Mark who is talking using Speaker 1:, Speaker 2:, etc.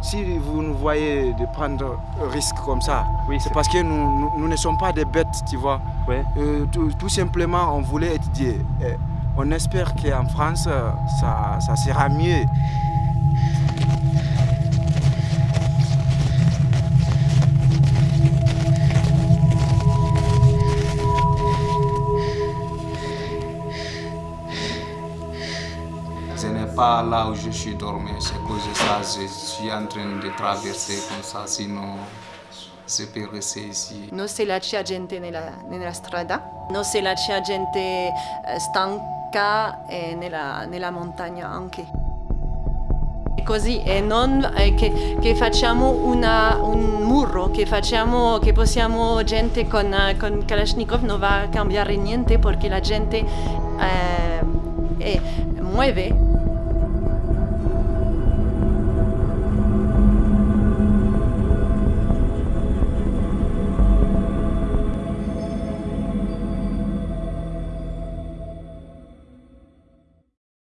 Speaker 1: si vous nous voyez de prendre un risque comme ça,
Speaker 2: Oui,
Speaker 1: c'est parce que nous, nous- nous ne sommes pas des bêtes, tu vois. Euh, tout, tout simplement, on voulait étudier. Et on espère qu'en France, ça, ça sera mieux.
Speaker 3: Ce n'est pas là où je suis dormi, c'est cause de ça je suis en train de traverser comme ça, sinon je peux rester ici.
Speaker 4: Non se là c'è gente nella, nella strada, non se là c'è gente eh, stanca e nella, nella montagna anche. Così e non eh, che, che facciamo una- un muro, che, facciamo, che possiamo gente con, eh, con Kalashnikov non va a cambiare niente perché la gente eh, eh, muove